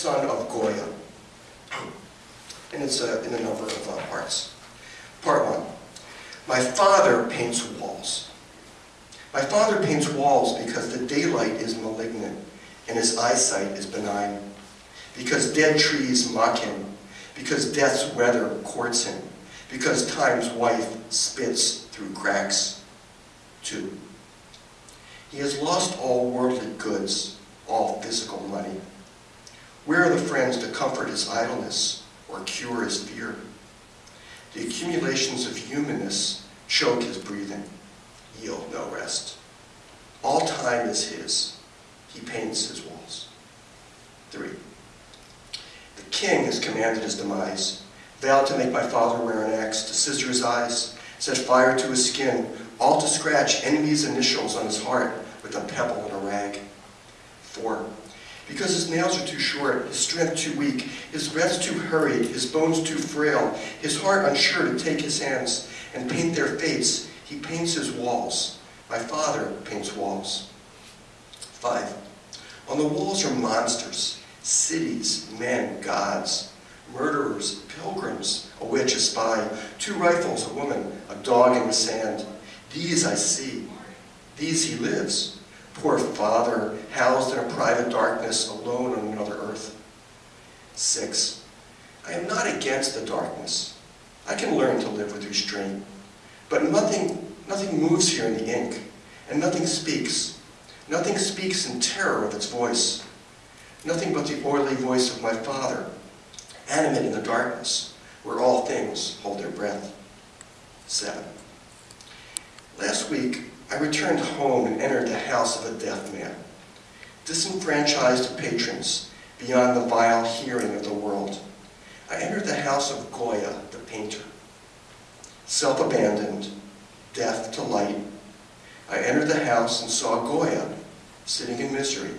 son of Goya. And it's uh, in a number of uh, parts. Part one. My father paints walls. My father paints walls because the daylight is malignant and his eyesight is benign. Because dead trees mock him. Because death's weather courts him. Because time's wife spits through cracks. Two. He has lost all worldly goods, all physical money. Where are the friends to comfort his idleness or cure his fear? The accumulations of humanness choke his breathing, yield no rest. All time is his. He paints his walls. Three. The king has commanded his demise, vowed to make my father wear an axe, to scissor his eyes, set fire to his skin, all to scratch enemy's initials on his heart with a pebble and a rag. Four. Because his nails are too short, his strength too weak, his breath too hurried, his bones too frail, his heart unsure to take his hands and paint their fates, he paints his walls. My father paints walls. Five. On the walls are monsters, cities, men, gods, murderers, pilgrims, a witch, a spy, two rifles, a woman, a dog in the sand. These I see. These he lives. Poor father, housed in a private darkness, alone on another earth. Six, I am not against the darkness. I can learn to live with restraint. But nothing, nothing moves here in the ink, and nothing speaks. Nothing speaks in terror of its voice. Nothing but the oily voice of my father, animate in the darkness, where all things hold their breath. Seven. Last week, I returned home and entered the house of a deaf man, disenfranchised patrons beyond the vile hearing of the world. I entered the house of Goya, the painter. Self-abandoned, deaf to light, I entered the house and saw Goya sitting in misery.